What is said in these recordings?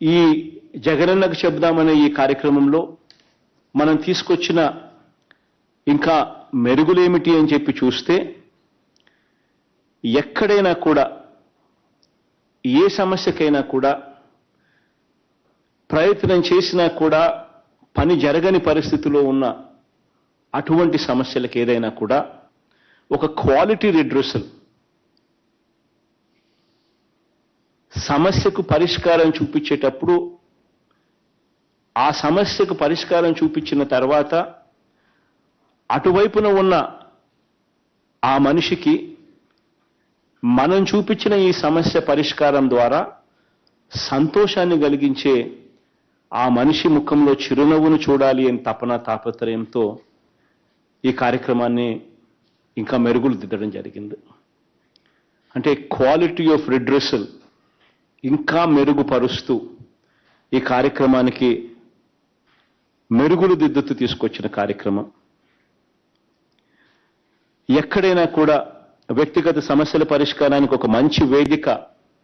ఈ జగనన్నకు చెబుదామనే ఈ కార్యక్రమంలో మనం తీసుకొచ్చిన ఇంకా మెరుగులేమిటి అని చెప్పి చూస్తే ఎక్కడైనా కూడా ఏ సమస్యకైనా కూడా ప్రయత్నం చేసినా కూడా పని జరగని పరిస్థితిలో ఉన్న అటువంటి సమస్యలకు ఏదైనా కూడా ఒక క్వాలిటీ రిడ్రసల్ సమస్యకు పరిష్కారం చూపించేటప్పుడు ఆ సమస్యకు పరిష్కారం చూపించిన తర్వాత అటువైపున ఉన్న ఆ మనిషికి మనం చూపించిన ఈ సమస్య పరిష్కారం ద్వారా సంతోషాన్ని కలిగించే ఆ మనిషి ముఖంలో చిరునవ్వును చూడాలి అని తపన తాపత్రయంతో ఈ కార్యక్రమాన్ని ఇంకా మెరుగులు దిద్దడం జరిగింది. అంటే క్వాలిటీ ఆఫ్ రిడ్రెసల్ ఇంకా మెరుగుపరుస్తూ ఈ కార్యక్రమానికి మెరుగులు దిద్దుతూ తీసుకొచ్చిన కార్యక్రమం. ఎక్కడైనా కూడా వ్యక్తిగత సమస్యల పరిష్కారానికి ఒక మంచి వేదిక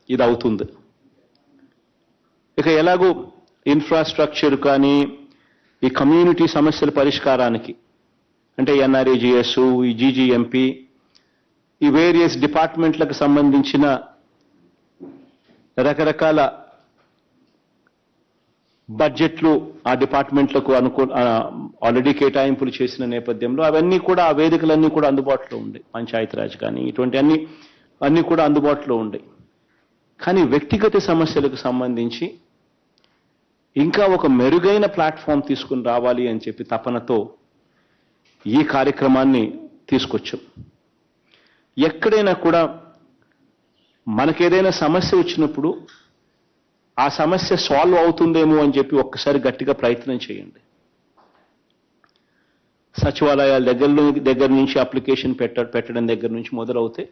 ఇది అవుతుంది ఇక ఎలాగో ఇన్ఫ్రాస్ట్రక్చర్ కానీ ఈ కమ్యూనిటీ సమస్యల పరిష్కారానికి అంటే ఎన్ఆర్ఏజిఎస్ ఈ జీజీఎంపీ ఈ వేరియస్ డిపార్ట్మెంట్లకు సంబంధించిన రకరకాల బడ్జెట్లు ఆ డిపార్ట్మెంట్లకు అనుకూ ఆల్రెడీ కేటాయింపులు చేసిన నేపథ్యంలో అవన్నీ కూడా ఆ వేదికలన్నీ కూడా అందుబాటులో ఉన్నాయి పంచాయతీరాజ్ కానీ ఇటువంటి అన్ని అన్నీ కూడా అందుబాటులో ఉండే. కానీ వ్యక్తిగత సమస్యలకు సంబంధించి ఇంకా ఒక మెరుగైన ప్లాట్ఫామ్ తీసుకుని రావాలి అని చెప్పి తపనతో ఈ కార్యక్రమాన్ని తీసుకొచ్చాం. ఎక్కడైనా కూడా మనకేదైనా సమస్య వచ్చినప్పుడు ఆ సమస్య సాల్వ్ అవుతుందేమో అని చెప్పి ఒక్కసారి గట్టిగా ప్రయత్నం చేయండి. సచివాలయాల దగ్గర దగ్గర నుంచి అప్లికేషన్ పెట్ట పెట్టడం దగ్గర నుంచి మొదలవుతే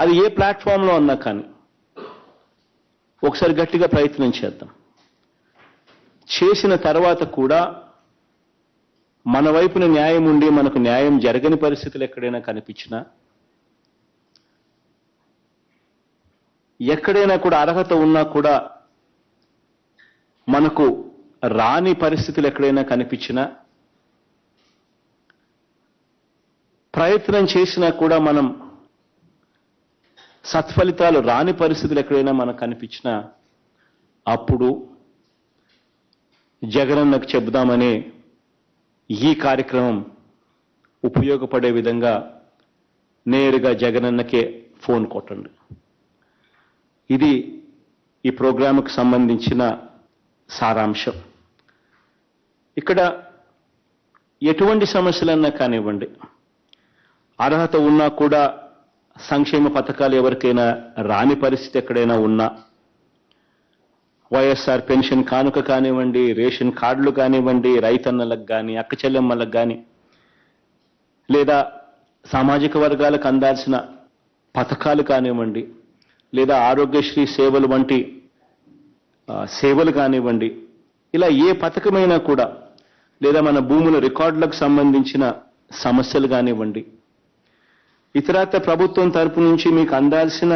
అది ఏ ప్లాట్ఫామ్లో అన్నా కానీ ఒకసారి గట్టిగా ప్రయత్నం చేద్దాం. చేసిన తర్వాత కూడా మన వైపున న్యాయం ఉండి మనకు న్యాయం జరగని పరిస్థితులు ఎక్కడైనా కనిపించినా ఎక్కడైనా కూడా అర్హత ఉన్నా కూడా మనకు రాని పరిస్థితులు ఎక్కడైనా కనిపించినా ప్రయత్నం చేసినా కూడా మనం సత్ఫలితాలు రాని పరిస్థితులు ఎక్కడైనా మనకు కనిపించినా అప్పుడు జగనన్నకు చెబుదామనే ఈ కార్యక్రమం ఉపయోగపడే విధంగా నేరుగా జగనన్నకే ఫోన్ కొట్టండి. ఇది ఈ ప్రోగ్రాముకు సంబంధించిన సారాంశం. ఇక్కడ ఎటువంటి సమస్యలన్నా కానివ్వండి అర్హత ఉన్నా కూడా సంక్షేమ పథకాలు ఎవరికైనా రాని పరిస్థితి ఎక్కడైనా ఉన్నా వైఎస్ఆర్ పెన్షన్ కానుక కానివ్వండి రేషన్ కార్డులు కానివ్వండి రైతన్నలకు కానీ అక్క చెల్లెమ్మలకు కానీ లేదా సామాజిక వర్గాలకు అందాల్సిన పథకాలు కానివ్వండి లేదా ఆరోగ్యశ్రీ సేవలు వంటి సేవలు కానివ్వండి ఇలా ఏ పథకమైనా కూడా లేదా మన భూముల రికార్డులకు సంబంధించిన సమస్యలు కానివ్వండి ఇతరత్ర ప్రభుత్వం తరపు నుంచి మీకు అందాల్సిన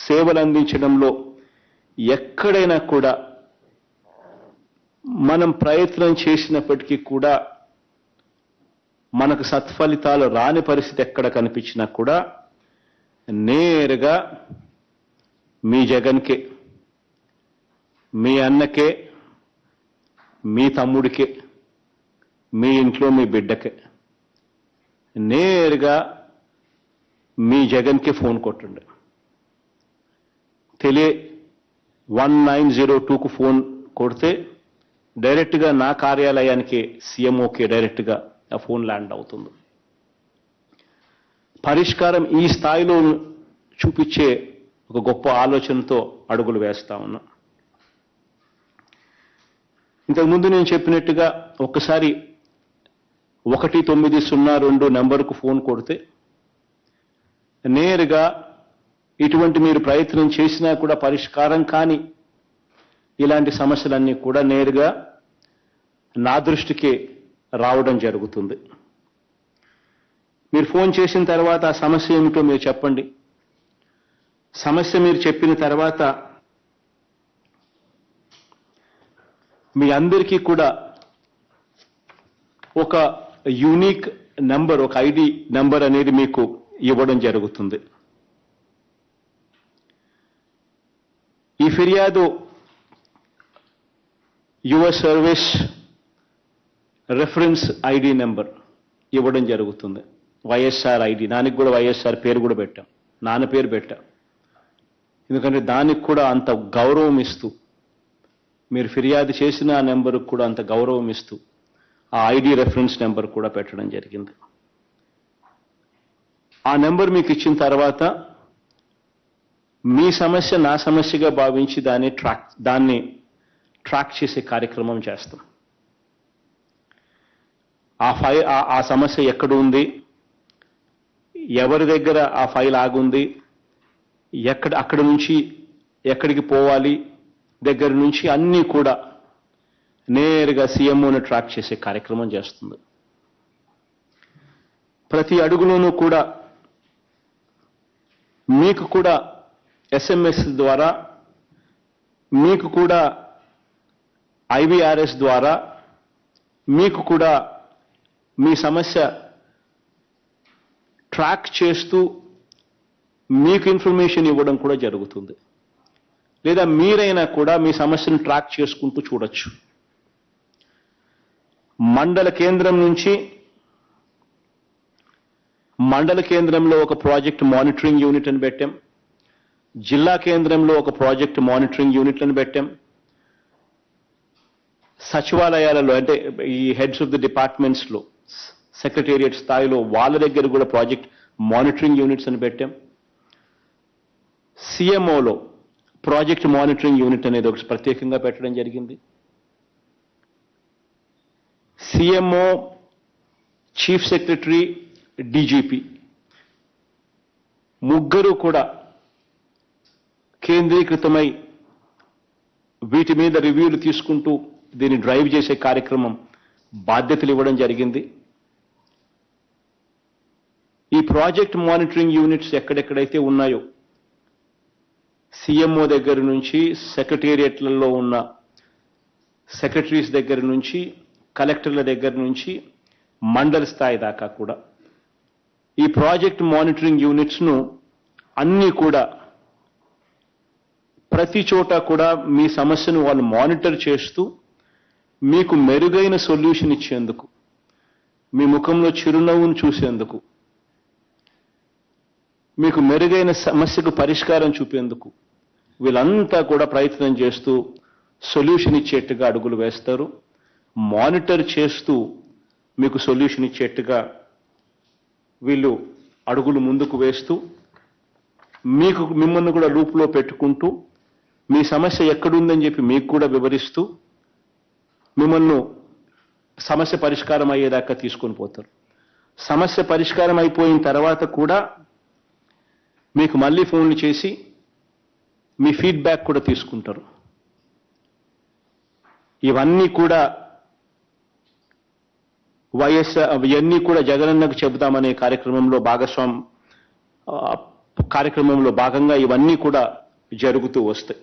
సేవలు అందించడంలో ఎక్కడైనా కూడా మనం ప్రయత్నం చేసినప్పటికీ కూడా మనకు సత్ఫలితాలు రాని పరిస్థితి ఎక్కడ కనిపించినా కూడా నేరుగా మీ జగన్కే మీ అన్నకే మీ తమ్ముడికే మీ ఇంట్లో మీ బిడ్డకే నేరుగా మీ జగన్కి ఫోన్ కొట్టండి. తెలియ వన్ నైన్ జీరో టూకు ఫోన్ కొడితే డైరెక్ట్గా నా కార్యాలయానికి సీఎంఓకే డైరెక్ట్గా ఆ ఫోన్ ల్యాండ్ అవుతుంది. పరిష్కారం ఈ స్థాయిలో చూపించే ఒక గొప్ప ఆలోచనతో అడుగులు వేస్తా ఉన్నా. ఇంతకుముందు నేను చెప్పినట్టుగా ఒక్కసారి ఒకటి తొమ్మిది సున్నా రెండు నెంబర్కు ఫోన్ కొడితే నేరుగా ఇటువంటి మీరు ప్రయత్నం చేసినా కూడా పరిష్కారం కాని ఇలాంటి సమస్యలన్నీ కూడా నేరుగా నా దృష్టికి రావడం జరుగుతుంది. మీరు ఫోన్ చేసిన తర్వాత ఆ సమస్య ఏమిటో మీరు చెప్పండి. సమస్య మీరు చెప్పిన తర్వాత మీ అందరికీ కూడా ఒక యూనిక్ నంబర్ ఒక ఐడి నంబర్ అనేది మీకు ఇవ్వడం జరుగుతుంది. ఈ ఫిర్యాదు your service reference ID number ఇవ్వడం జరుగుతుంది. YSR ID. నానికి కూడా వైఎస్ఆర్ పేరు కూడా పెట్టాం. నాన్న పేరు పెట్టాం. ఎందుకంటే దానికి కూడా అంత గౌరవం ఇస్తూ మీరు ఫిర్యాదు చేసిన ఆ నెంబర్కి కూడా అంత గౌరవం ఇస్తూ ఆ ఐడి రెఫరెన్స్ నెంబర్ కూడా పెట్టడం జరిగింది. ఆ నెంబర్ మీకు ఇచ్చిన తర్వాత మీ సమస్య నా సమస్యగా భావించి దాన్ని ట్రాక్ దాన్ని ట్రాక్ చేసే కార్యక్రమం చేస్తాం. ఆ ఫైల్ ఆ సమస్య ఎక్కడ ఉంది? ఎవరి దగ్గర ఆ ఫైల్ ఆగుంది? ఎక్కడ అక్కడ నుంచి ఎక్కడికి పోవాలి దగ్గర నుంచి అన్నీ కూడా నేరుగా సీఎంఓని ట్రాక్ చేసే కార్యక్రమం చేస్తుంది. ప్రతి అడుగులోనూ కూడా మీకు కూడా ఎస్ఎంఎస్ ద్వారా మీకు కూడా ఐవీఆర్ఎస్ ద్వారా మీకు కూడా మీ సమస్య ట్రాక్ చేస్తూ మీకు ఇన్ఫర్మేషన్ ఇవ్వడం కూడా జరుగుతుంది. లేదా మీరైనా కూడా మీ సమస్యను ట్రాక్ చేసుకుంటూ చూడొచ్చు. మండల కేంద్రం నుంచి మండల కేంద్రంలో ఒక ప్రాజెక్ట్ మానిటరింగ్ యూనిట్ అని పెట్టాం. జిల్లా కేంద్రంలో ఒక ప్రాజెక్ట్ మానిటరింగ్ యూనిట్లను పెట్టాం. సచివాలయాలలో అంటే ఈ హెడ్స్ ఆఫ్ ది డిపార్ట్మెంట్స్లో సెక్రటేరియట్ స్థాయిలో వాళ్ళ దగ్గర కూడా ప్రాజెక్ట్ మానిటరింగ్ యూనిట్స్ అని పెట్టాం. సిఎంఓలో ప్రాజెక్ట్ మానిటరింగ్ యూనిట్ అనేది ఒకటి ప్రత్యేకంగా పెట్టడం జరిగింది. సిఎంఓ చీఫ్ సెక్రటరీ డీజీపీ ముగ్గురు కూడా కేంద్రీకృతమై వీటి మీద రివ్యూలు తీసుకుంటూ దీన్ని డ్రైవ్ చేసే కార్యక్రమం బాధ్యతలు ఇవ్వడం జరిగింది. ఈ ప్రాజెక్ట్ మానిటరింగ్ యూనిట్స్ ఎక్కడెక్కడైతే ఉన్నాయో సీఎంఓ దగ్గర నుంచి సెక్రటేరియట్లలో ఉన్న సెక్రటరీస్ దగ్గర నుంచి కలెక్టర్ల దగ్గర నుంచి మండల స్థాయి దాకా కూడా. ఈ ప్రాజెక్ట్ మానిటరింగ్ యూనిట్స్ను అన్నీ కూడా ప్రతి చోట కూడా మీ సమస్యను వాళ్ళు మానిటర్ చేస్తూ మీకు మెరుగైన సొల్యూషన్ ఇచ్చేందుకు మీ ముఖంలో చిరునవ్వును చూసేందుకు మీకు మెరుగైన సమస్యకు పరిష్కారం చూపేందుకు వీళ్ళంతా కూడా ప్రయత్నం చేస్తూ సొల్యూషన్ ఇచ్చేట్టుగా అడుగులు వేస్తారు. మానిటర్ చేస్తూ మీకు సొల్యూషన్ ఇచ్చేట్టుగా వీళ్ళు అడుగులు ముందుకు వేస్తూ మీకు మిమ్మల్ని కూడా లూప్లో పెట్టుకుంటూ మీ సమస్య ఎక్కడుందని చెప్పి మీకు కూడా వివరిస్తూ మిమ్మల్ని సమస్య పరిష్కారం అయ్యేదాకా తీసుకొని పోతారు. సమస్య పరిష్కారం అయిపోయిన తర్వాత కూడా మీకు మళ్ళీ ఫోన్లు చేసి మీ ఫీడ్బ్యాక్ కూడా తీసుకుంటారు. ఇవన్నీ కూడా వైఎస్ ఇవన్నీ కూడా జగనన్నకు చెబుతామనే కార్యక్రమంలో భాగస్వామ్ కార్యక్రమంలో భాగంగా ఇవన్నీ కూడా జరుగుతూ వస్తాయి.